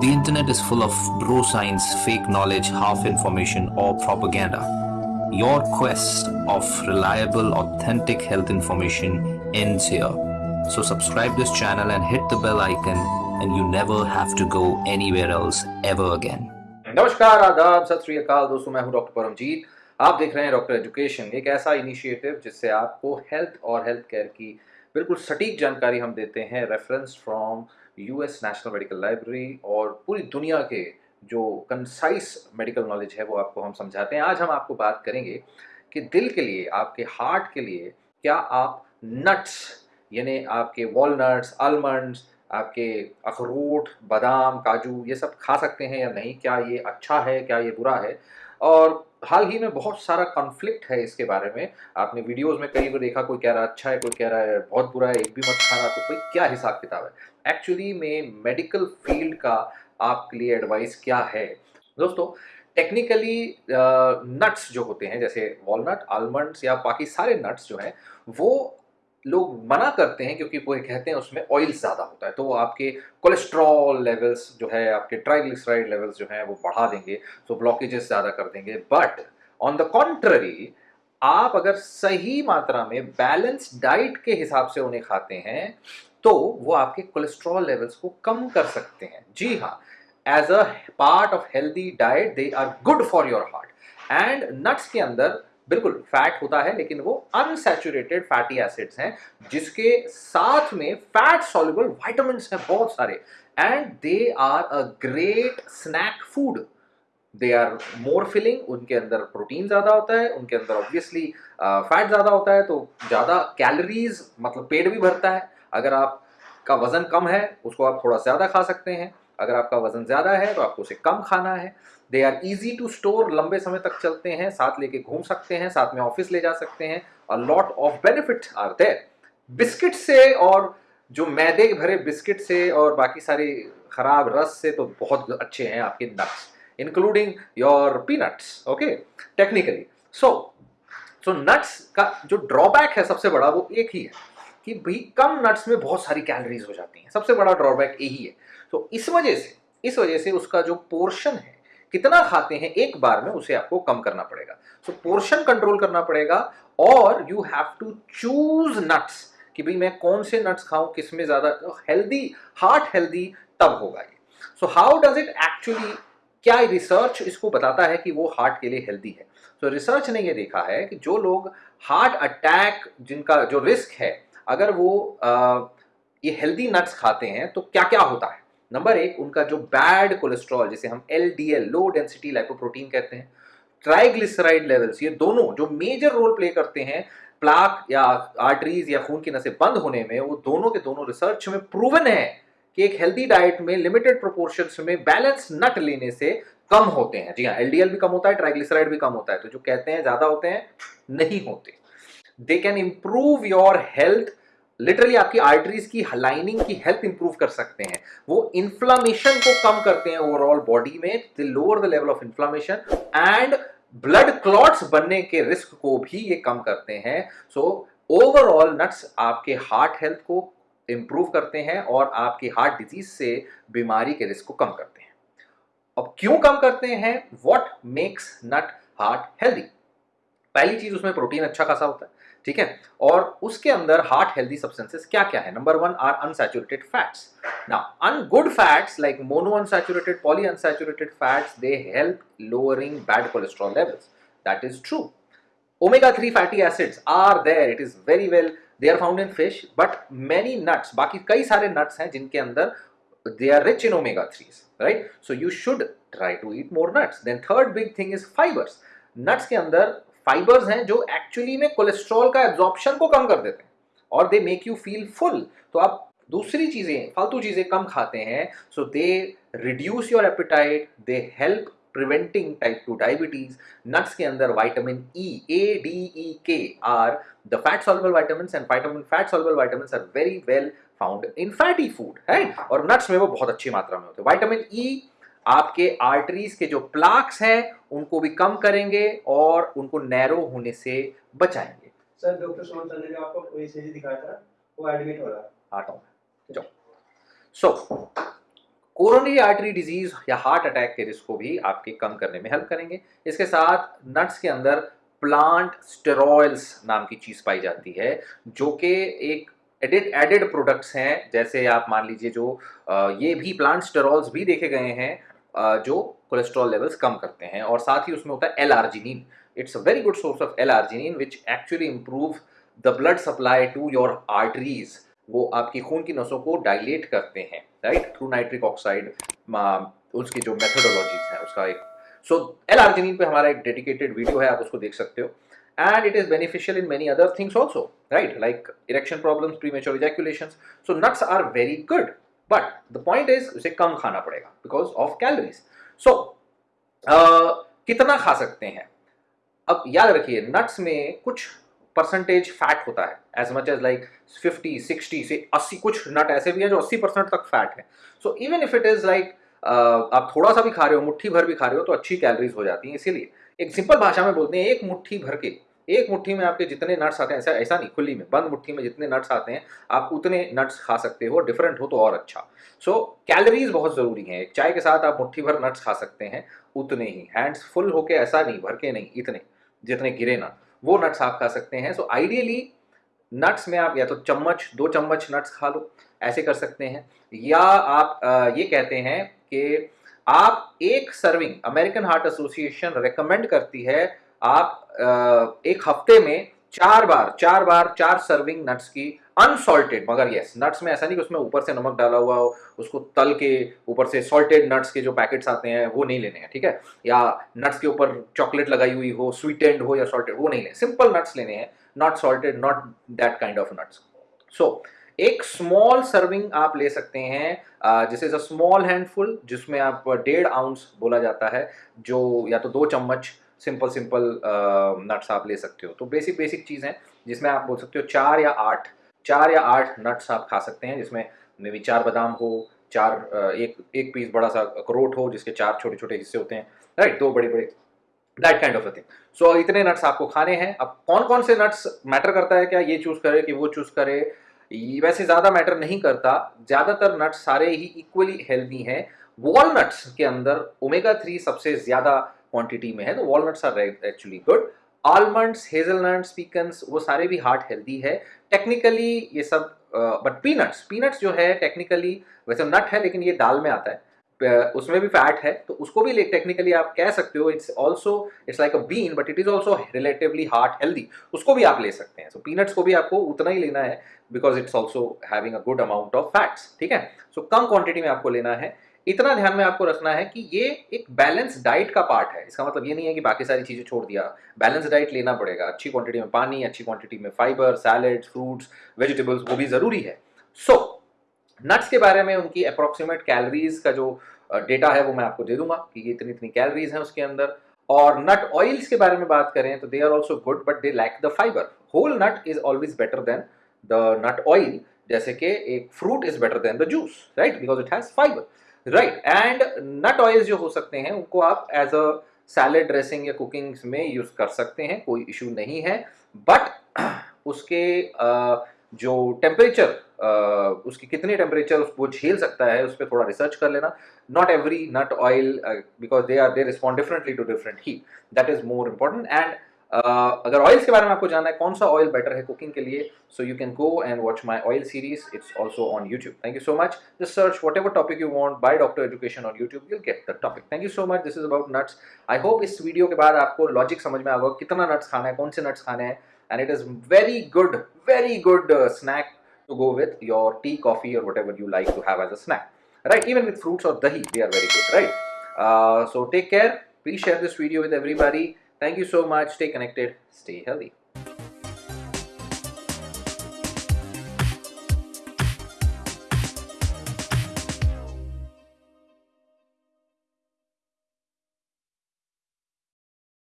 The internet is full of bro science, fake knowledge, half information, or propaganda. Your quest of reliable, authentic health information ends here. So subscribe this channel and hit the bell icon and you never have to go anywhere else ever again. नमस्कार आदाब सत श्री अकाल दोस्तों मैं हूं doctor Paramjit आप देख रहे हैं डॉक्टर एजुकेशन एक ऐसा इनिशिएटिव जिससे आपको हेल्थ और हेल्थ केयर की बिल्कुल सटीक जानकारी हम देते हैं reference from US national medical library और पूरी दुनिया के जो कंसाइस मेडिकल नॉलेज है, वो आपको हम समझाते हैं। आज हम आपको बात करेंगे कि दिल के लिए, आपके हार्ट के लिए क्या आप नट्स यानी आपके वॉलनट्स आलमंड्स आपके अखरोट, बादाम, काजू, ये सब खा सकते हैं या नहीं? क्या ये अच्छा है, क्या ये बुरा है? और हाल ही में बहुत सारा कॉन्फ्लिक्ट है इसके बारे में। आपने वीडियोस में कई बार देखा, कोई कह रहा है अच्छा है, कोई कह रहा है बहुत बुरा है, एक भी मत खाना तो कोई क्या हिसाब किताब है? एक्चुअली में मेडिकल फ़ील्ड का आपके लिए एडवाइस क्या है? दोस्तों टेक्निकली नट्स जो होते हैं, जैसे वॉलनट आलमंड्स या बाकी सारे नट्स जो हैं, वो लोग मना करते हैं क्योंकि वो कहते हैं उसमें ऑयल ज़्यादा होता है। तो वो आपके कोलेस्ट्रॉल लेवल्स जो है, आपके ट्राइग्लिसराइड लेवल्स जो हैं, वो बढ़ा देंगे तो ब्लॉकेजेस ज़्यादा कर देंगे। बट ऑन द कॉन्ट्ररी आप अगर सही मात्रा में बैलेंस डाइट के हिसाब से उन्हें खाते हैं तो वो आपके कोलेस्ट्रॉल लेवल्स को कम कर सकते हैं। जी हाँ as a part of healthy diet they are good for your heart and nuts के अंदर बिल्कुल फैट होता है, लेकिन वो अनसेचुरेटेड फैटी एसिड्स हैं, जिसके साथ में फैट सॉल्युबल वाइटामिन हैं बहुत सारे। And they are a great snack food they are more filling उनके अंदर प्रोटीन ज़्यादा होता है, उनके अंदर ऑब्वियसली फैट ज़्यादा होता है तो ज़्यादा कैलोरीज मतलब पेट भी भरता है। अगर आपका वज़न कम है, उसको आप थोड़ा ज़्यादा खा सकते हैं। अगर आपका वज़न ज़्यादा है तो आपको उसे कम खाना है। They are easy to store लंबे समय तक चलते हैं, साथ लेके घूम सकते हैं, साथ में ऑफ़िस ले जा सकते हैं। A lot of benefit are there biscuit से और जो मैदे भरे बिस्किट से और बाकी सारी खराब रस से तो बहुत अच्छे हैं आपके nuts including your peanuts okay technically so so nuts का जो ड्रॉबैक है सबसे बड़ा वो एक ही है कि भाई कम नट्स में बहुत सारी कैलोरीज हो जाती हैं। सबसे बड़ा ड्रॉबैक यही है। तो इस वजह से इस वजह से उसका जो पोर्शन है कितना खाते हैं एक बार में उसे आपको कम करना पड़ेगा। सो पोर्शन कंट्रोल करना पड़ेगा और you have to choose nuts कि भाई मैं कौन से नट्स खाऊं किसमें ज़्यादा हेल्दी हार्ट हेल्दी तब होगा ये। So how does it actually क्या रिसर्च इसको बताता है कि वो हार्ट के लिए हेल्दी है? तो so, रिसर्च ने ये देखा है कि जो लोग हार्ट अटैक जिनका जो रिस्क है अगर वो आ, ये हेल्दी नट्स खाते हैं तो क्या क्या होता है? नंबर एक, उनका जो बैड कोलेस्ट्रॉल जिसे हम L D L low density lipoprotein कहते हैं ट्राइग्लिसराइड लेवल्स ये दोनों जो मेजर रोल प्ले करते हैं प्लाक या आर्टरीज या खून की नसें बंद होने में, वो दोनों के दोनों रिसर्च में प्रूवन है कि एक हेल्दी डाइट में लिमिटेड प्रोपोर्शन में बैलेंस नट लेने से कम होते हैं। जी हाँ एलडीएल भी कम होता है ट्राइग्लिसराइड भी कम होता है तो जो कहते हैं, ज़्यादा होते हैं, नहीं होते। They can improve your health literally आपकी आर्टरीज की लाइनिंग की हेल्थ इंप्रूव कर सकते हैं। वो इन्फ्लामेशन को कम करते हैं ओवरऑल बॉडी में lower the level of inflammation and blood clots बनने के रिस्क को भी ये कम करते हैं। सो ओवरऑल नट्स आपके हार्ट हेल्थ को इंप्रूव करते हैं और आपकी हार्ट डिज़ीज़ से बीमारी के रिस्क को कम करते हैं। अब क्यों कम करते हैं? What makes nut heart healthy पहली चीज़ उसमें प्रोटीन अच्छा खासा होता है। ठीक है? और उसके अंदर हार्ट हेल्दी सब्सटेंसेस क्या क्या है? Number one are unsaturated fats ना and good fats like mono unsaturated poly unsaturated fats they help lowering bad cholesterol levels that is true omega three fatty acids are there it is very well they are found in fish but many nuts बाकी कई सारे nuts हैं जिनके अंदर they are rich in omega three right so you should try to eat more nuts then third big thing is fibres nuts के अंदर fibres हैं जो एक्चुअली में कोलेस्ट्रॉल का एब्जॉर्प्शन को कम कर देते हैं। और they make you feel full तो आप दूसरी चीज़ें, फालतू चीज़ें कम खाते हैं। So they reduce your appetite they help preventing type two diabetes nuts के अंदर vitamin E A D E K are the fat soluble vitamin and vitamin fat soluble vitamin are very well found in fatty food है और nuts में वो बहुत अच्छी मात्रा में होते हैं। वाइटामिन ई e आपके आर्टरीज के जो प्लाक्स हैं उनको भी कम करेंगे और उनको नैरो होने से बचाएँगे। सर डॉक्टर सुमन सर ने जो आपको कोई सीरीज़ दिखाया था? वो एडमिट हो रहा है। आता हूँ जाओ। सो कोरोनरी आर्टरी डिज़ीज़ या हार्ट अटैक के रिस्क को भी आपके कम करने में हेल्प करेंगे। इसके साथ नट्स के अंदर प्लांट स्टेरॉयल्स नाम की चीज़ पाई जाती है जो कि एक एडिड एडिड प्रोडक्ट्स हैं। जैसे आप मान लीजिए जो ये भी प्लांट स्टेरॉल्स भी देखे गए हैं। जो कोलेस्ट्रॉल लेवल्स कम करते हैं और साथ ही उसमें होता है L arginine it's a very good source of L arginine which actually improve the blood supply to your arteries वो आपकी खून की नसों को डायलेट करते हैं राइट थ्रू नाइट्रिक ऑक्साइड उसकी जो मेथोडोलॉजीज हैं, उसका एक सो एल आर्जिनिन पे हमारा एक डेडिकेटेड वीडियो है, आप उसको देख सकते हो. And it is beneficial in many other things also, right? Like erection problems, premature ejaculations. So, nuts are very good. But the point is उसे कम खाना पड़ेगा बिकॉज़ ऑफ़ कैलोरीज uh, कितना खा सकते हैं? अब याद रखिए नट्स में कुछ परसेंटेज फैट होता है. एज मच एज लाइक 50 60 से 80 कुछ नट ऐसे भी हैं जो 80 परसेंट तक फैट है. So even if it is like आप थोड़ा सा भी खा रहे हो मुट्ठी भर भी खा रहे हो तो अच्छी कैलोरीज हो जाती हैं. इसीलिए एक सिंपल भाषा में बोलते हैं एक मुट्ठी भर के एक मुट्ठी में आपके जितने नट्स आते हैं ऐसा ऐसा नहीं खुली में बंद मुट्ठी में जितने नट्स आते हैं आप उतने नट्स खा सकते हो डिफरेंट हो तो और अच्छा। सो so, कैलोरीज बहुत ज़रूरी हैं एक चाय के साथ आप मुट्ठी भर नट्स खा सकते हैं उतने ही। हैंड्स फुल होके ऐसा नहीं भर के नहीं इतने जितने गिरे ना वो नट्स आप खा सकते हैं। सो so, आइडियली नट्स में आप या तो चम्मच दो चम्मच नट्स खा लो ऐसे कर सकते हैं। या आप ये कहते हैं कि आप एक serving American Heart Association recommend करती है आप एक हफ़्ते में चार बार चार बार, चार सर्विंग नट्स की अनसॉल्टेड मगर यस नट्स में ऐसा नहीं कि उसमें ऊपर से नमक डाला हुआ हो, उसको तल के ऊपर से सॉल्टेड नट्स के जो पैकेट्स आते हैं, वो नहीं लेने हैं, ठीक है? या नट्स के ऊपर चॉकलेट लगाई हुई हो स्वीटेंड हो या सॉल्टेड वो नहीं लेने सिंपल नट्स लेने हैं not salted not that kind of nuts so एक स्मॉल सर्विंग आप ले सकते हैं जिस इज़ अ स्मॉल हैंडफुल जिसमें आप डेढ़ आउंस बोला जाता है, जो या तो दो चम्मच सिंपल सिंपल नट्स आप ले सकते हो। तो बेसिक बेसिक चीज़ है, जिसमें आप बोल सकते हो चार या आठ, चार या आठ नट्स आप खा सकते हैं, जिसमें मे भी चार बादाम हो, चार एक एक पीस बड़ा सा अखरोट हो, जिसके चार छोटे छोटे हिस्से होते हैं राइट दो बड़े बड़े that kind of a thing so इतने नट्स आपको खाने हैं। अब कौन कौन से नट्स मैटर करता है क्या? ये चूज़ करे कि वो चूज़ करे। वैसे ज़्यादा मैटर नहीं करता। ज़्यादातर नट्स सारे ही इक्वली हेल्दी हैं। वॉलनट्स के अंदर ओमेगा थ्री सबसे ज़्यादा क्वांटिटी में है तो walnuts are actually good almonds hazelnuts pecans वो सारे भी हार्ट हेल्दी है। टेक्निकली ये सब बट पीनट्स पीनट्स जो है टेक्निकली वैसे नट है लेकिन ये दाल में आता है। उसमें भी फैट है तो उसको भी टेक्निकली आप कह सकते हो it's also it's like a bean but it is also relatively heart healthy उसको भी आप ले सकते हैं। सो so, पीनट्स को भी आपको उतना ही लेना है because it's also having a good amount of fats ठीक है? सो so, कम क्वांटिटी में आपको लेना है। इतना ध्यान में आपको रखना है कि ये एक बैलेंस डाइट का पार्ट है। इसका मतलब ये नहीं है कि बाकी सारी चीज़ें छोड़ दिया। बैलेंस डाइट लेना पड़ेगा। अच्छी क्वांटिटी में पानी अच्छी क्वांटिटी में फाइबर सैलड फ्रूट्स वेजिटेबल्स वो भी ज़रूरी है। सो so, नट्स के बारे में उनकी अप्रोक्सीमेट कैलोरीज का जो डेटा है वो मैं आपको दे दूँगा कि ये इतनी इतनी कैलोरीज हैं उसके अंदर। और नट ऑयल्स के बारे में बात करें तो they are also good but they lack the fibre whole nut is always better than the nut oil जैसे कि एक fruit is better than the juice right because it has fibre right and nut oils जो हो सकते हैं, उनको आप as a salad dressing या कुकिंग में यूज़ कर सकते हैं, कोई इशू नहीं है। बट उसके जो टेम्परेचर उसकी कितनी टेम्परेचर वो झेल सकता है, उस पर थोड़ा रिसर्च कर लेना। Not every nut oil because they are they respond differently to different he that is more important and अगर ऑयल्स के बारे में आपको जानना है कौन सा ऑयल बेटर है कुकिंग के लिए so you can go and watch my oil series it's also on YouTube thank you so much just search whatever topic you want by Doctor Education on YouTube you'll get the topic thank you so much this is about nuts I hope इस video के बाद आपको logic समझ में आएगा कितना nuts खाना है कौन से नट्स खाने हैं it is very good very good uh, snack to go with your tea coffee or whatever you like to have as a snack. Right? Even with fruits or dahi they are very good right? Uh, so take care. Please share this video with thank you so much. Stay connected. Stay healthy